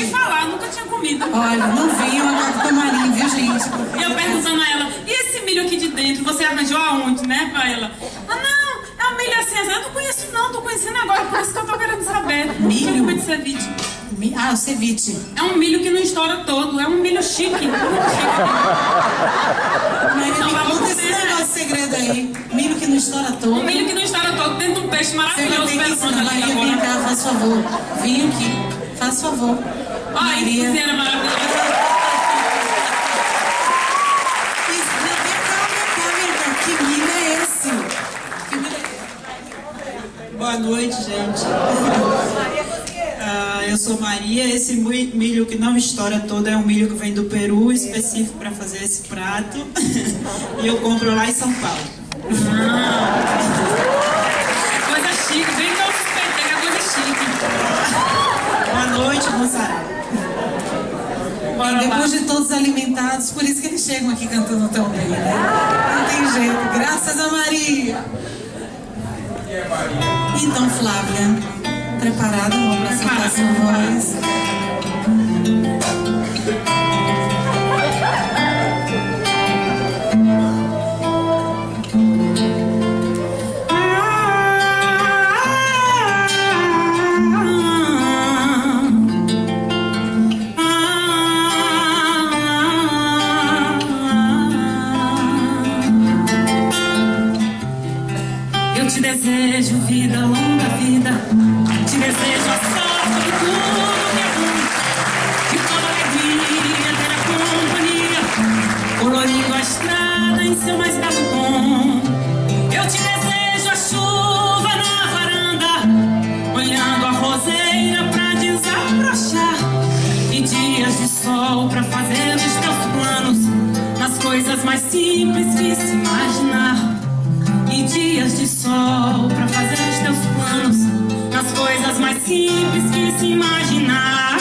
ouvi falar, nunca tinha comido. Olha, não venham agora com marinho, viu, gente? E eu perguntando a ela, e esse milho aqui de dentro, você arranjou aonde, né, pra ela? Ah, não, é um milho assim, eu não conheço não, tô conhecendo agora, por isso que eu tô querendo saber. Milho? É de ceviche? Mi- Ah, o ceviche. É um milho que não estoura todo, é um milho chique. Maria, me vamos conta esse comer. negócio segredo aí. Milho que não estoura todo. Um milho que não estoura todo dentro de um peixe Você vai maravilhoso, ter que ensinar. Maria, vem cá, faz favor. Vem aqui, faz favor. Ai, que Maria. é? Que milho é Boa noite, gente. Ah, eu sou Maria. Esse milho que não estoura todo é um milho que vem do Peru, específico para fazer esse prato. e eu compro lá em São Paulo. Coisa chique, bem noite, moçada. Depois de todos alimentados, por isso que eles chegam aqui cantando tão bem, né? Não tem jeito, graças a Maria. Então, Flávia, preparada para soltar sua voz? Te desejo vida, longa vida. Te desejo a sorte de tudo que é bom. De toda alegria ter companhia. Colorindo a estrada em seu mais belo tom. Eu te desejo a chuva na varanda. Olhando a roseira pra desabrochar. E dias de sol pra fazer os teus planos. Nas coisas mais simples que se imaginar e dias de sol pra fazer os teus planos nas coisas mais simples que se imaginar.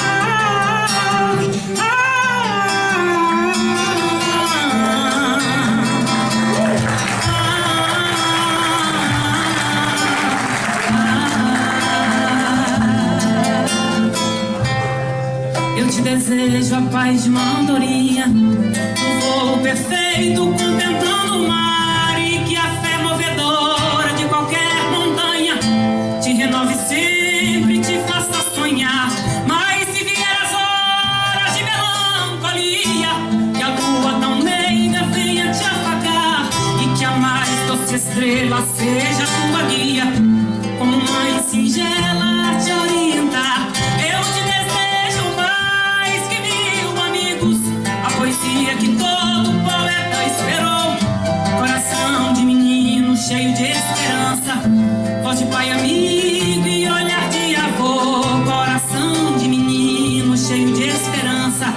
Eu te desejo a paz de uma andorinha, um voo perfeito contemplando o mar estrela seja tua guia, como mãe singela te orientar. Eu te desejo mais que mil amigos, a poesia que todo poeta esperou. Coração de menino cheio de esperança, voz de pai amigo e olhar de avô. Coração de menino cheio de esperança,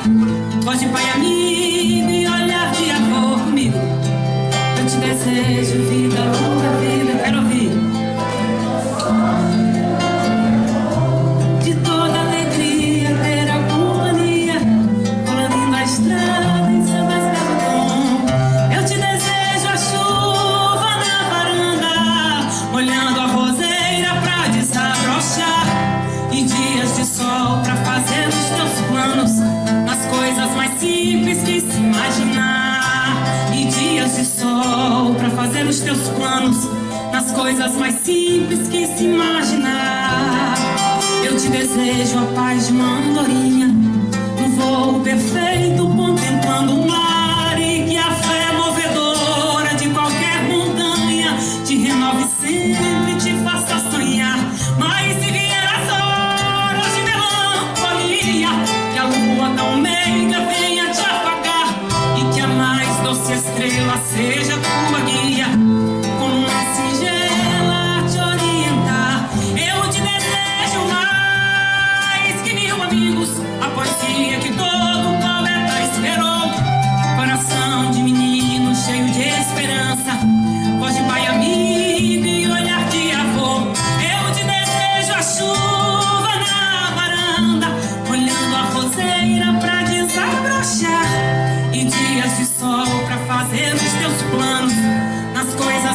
voz de pai amigo e olhar de avô. Comigo, eu te desejo fazer os teus planos Nas coisas mais simples que se imaginar. E dias de sol pra fazer os teus planos Nas coisas mais simples que se imaginar. Eu te desejo a paz de uma andorinha No voo perfeito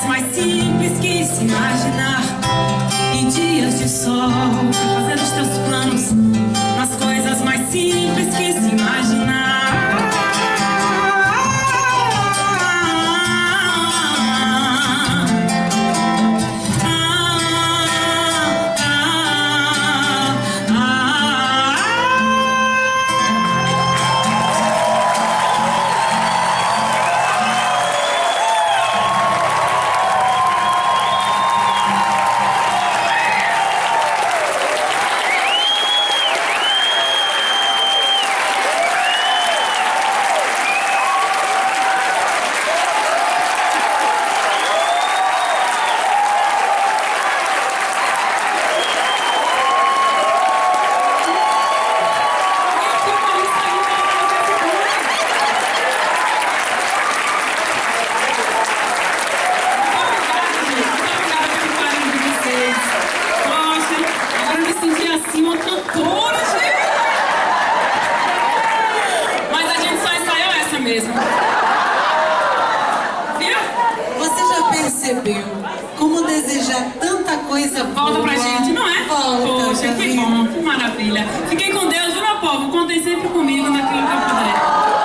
mais simples que se imaginar E dias de sol pra fazer os teus planos Nas coisas mais simples que se imaginar. Percebeu como desejar tanta coisa Volta boa? pra gente, não é? Volta, Poxa, que bom, que maravilha. Fiquem com Deus, viu, meu povo? Contem sempre comigo naquilo que eu puder.